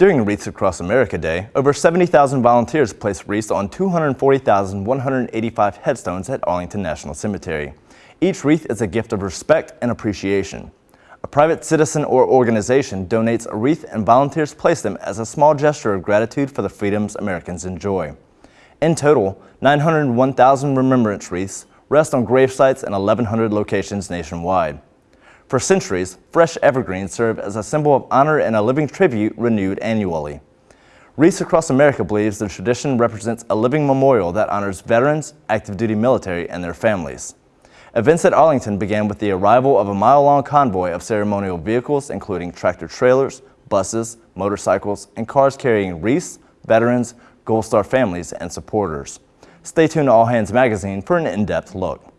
During Wreaths Across America Day, over 70,000 volunteers placed wreaths on 240,185 headstones at Arlington National Cemetery. Each wreath is a gift of respect and appreciation. A private citizen or organization donates a wreath and volunteers place them as a small gesture of gratitude for the freedoms Americans enjoy. In total, 901,000 remembrance wreaths rest on grave sites in 1,100 locations nationwide. For centuries, fresh evergreens serve as a symbol of honor and a living tribute renewed annually. Wreaths Across America believes the tradition represents a living memorial that honors veterans, active duty military, and their families. Events at Arlington began with the arrival of a mile-long convoy of ceremonial vehicles including tractor trailers, buses, motorcycles, and cars carrying wreaths, veterans, Gold Star families, and supporters. Stay tuned to All Hands Magazine for an in-depth look.